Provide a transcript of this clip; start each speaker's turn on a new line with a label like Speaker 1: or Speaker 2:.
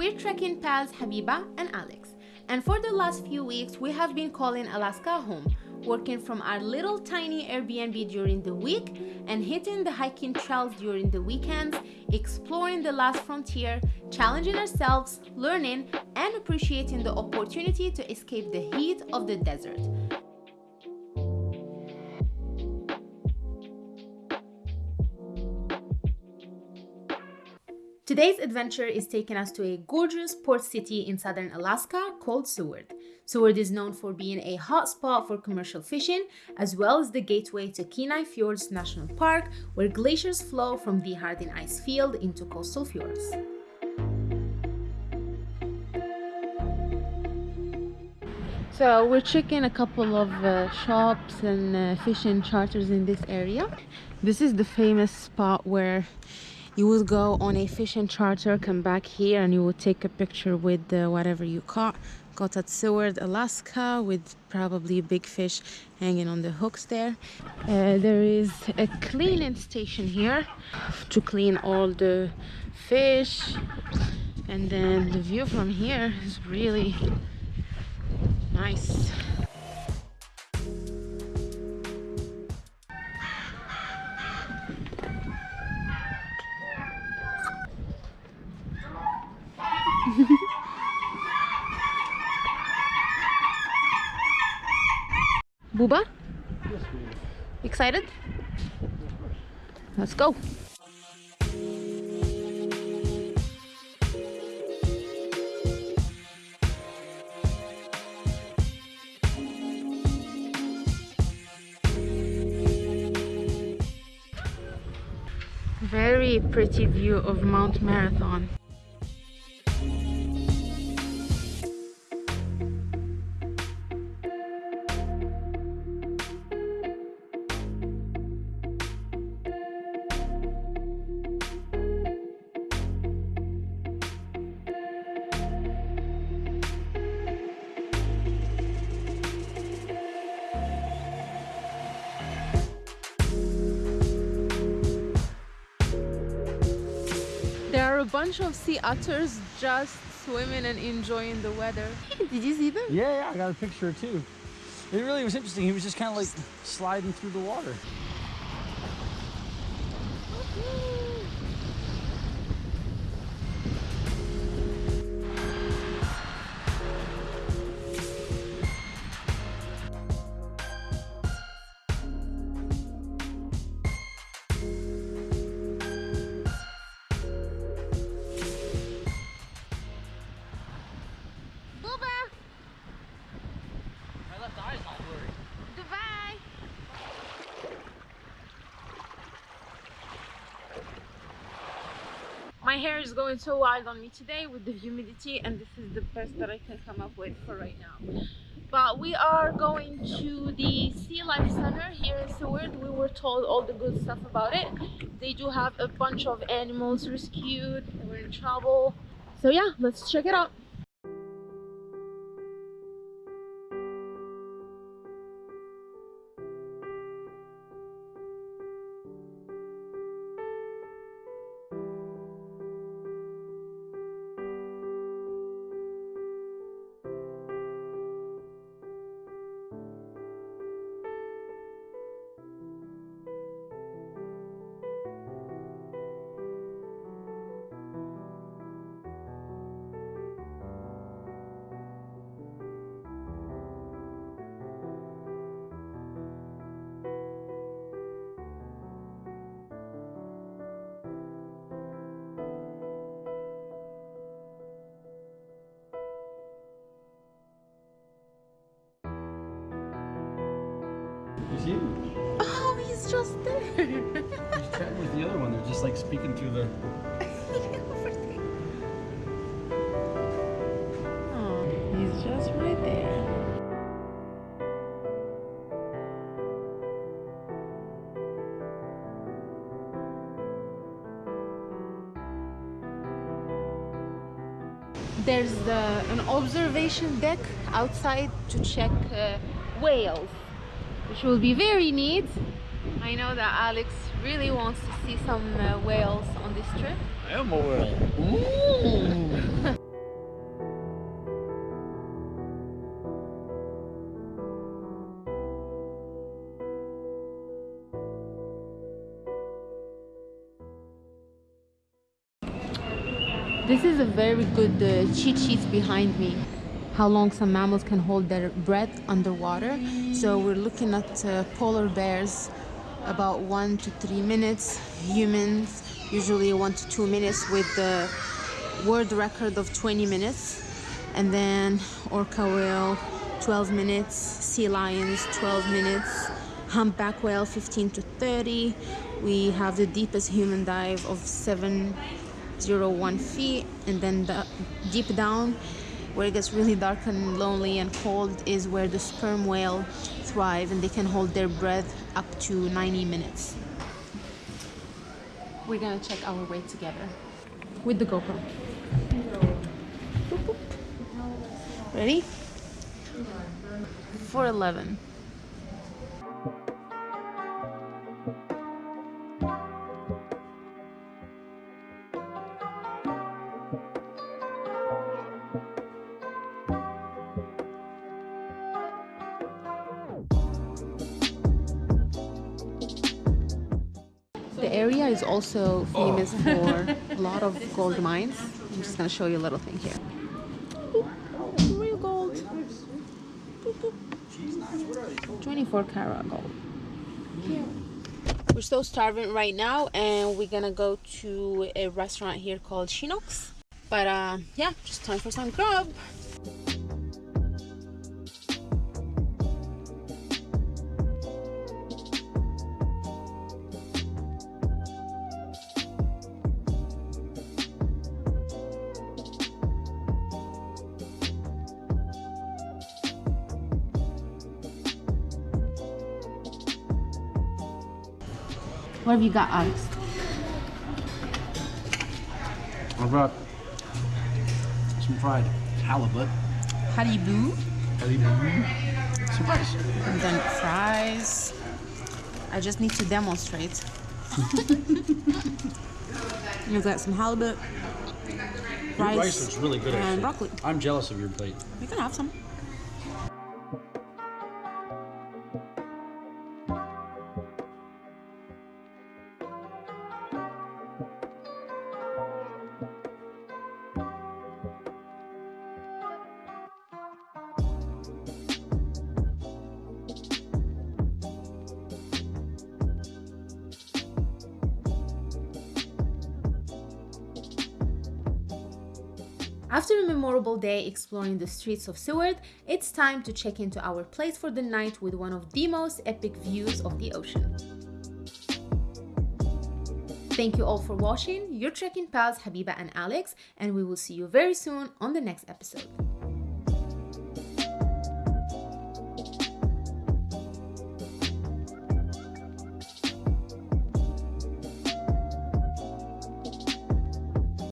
Speaker 1: We're trekking pals Habiba and Alex, and for the last few weeks we have been calling Alaska home, working from our little tiny Airbnb during the week and hitting the hiking trails during the weekends, exploring the last frontier, challenging ourselves, learning, and appreciating the opportunity to escape the heat of the desert. Today's adventure is taking us to a gorgeous port city in southern Alaska called Seward. Seward is known for being a hotspot for commercial fishing, as well as the gateway to Kenai Fjords National Park, where glaciers flow from the Harding Ice Field into coastal fjords. So we're checking a couple of uh, shops and uh, fishing charters in this area. This is the famous spot where you would go on a fishing charter come back here and you would take a picture with uh, whatever you caught. Caught at Seward Alaska with probably big fish hanging on the hooks there. Uh, there is a cleaning station here to clean all the fish. And then the view from here is really nice Buba? Excited? Let's go. Very pretty view of Mount Marathon. A bunch of sea otters just swimming and enjoying the weather. Did you see them?
Speaker 2: Yeah, yeah, I got a picture too. It really was interesting. He was just kind of like sliding through the water. My
Speaker 1: hair is going so wild on me today with the humidity and this is the best that I can come up with for right now. But we are going to the Sea Life Center here in Seward. We were told all the good stuff about it. They do have a bunch of animals rescued. They were in trouble. So yeah, let's check it out.
Speaker 2: See him?
Speaker 1: Oh, he's just there.
Speaker 2: He's chatting with the other one. They're just like speaking through the.
Speaker 1: oh, he's just right there. There's the, an observation deck outside to check uh, whales, which will be very neat. I know that Alex really wants to see some uh, whales on this trip.
Speaker 2: I am a whale.
Speaker 1: This is a very good uh, cheat sheet behind me. How long some mammals can hold their breath underwater. So we're looking at uh, polar bears about one to three minutes. Humans usually one to two minutes with the world record of 20 minutes. And then orca whale 12 minutes, sea lions 12 minutes, humpback whale 15 to 30. We have the deepest human dive of 701 feet and then the deep down where it gets really dark and lonely and cold is where the sperm whale thrive and they can hold their breath up to 90 minutes. We're gonna check our weight together with the GoPro. Ready? 411. The area is also famous for a lot of gold mines. I'm just gonna show you a little thing here. Real gold. Boop, boop. 24 karat gold. We're so starving right now and we're gonna go to a restaurant here called Chinooks. But uh, yeah, just time for some grub. What have you got, Alex?
Speaker 3: I brought some fried halibut.
Speaker 1: Haribo.
Speaker 3: Some rice.
Speaker 1: And then fries. I just need to demonstrate. You've got some halibut, rice,
Speaker 3: rice looks really good,
Speaker 1: and
Speaker 3: actually.
Speaker 1: broccoli.
Speaker 3: I'm jealous of your plate.
Speaker 1: You can have some. After a memorable day exploring the streets of Seward, it's time to check into our place for the night with one of the most epic views of the ocean. Thank you all for watching. Your trekking pals Habiba and Alex, and we will see you very soon on the next episode.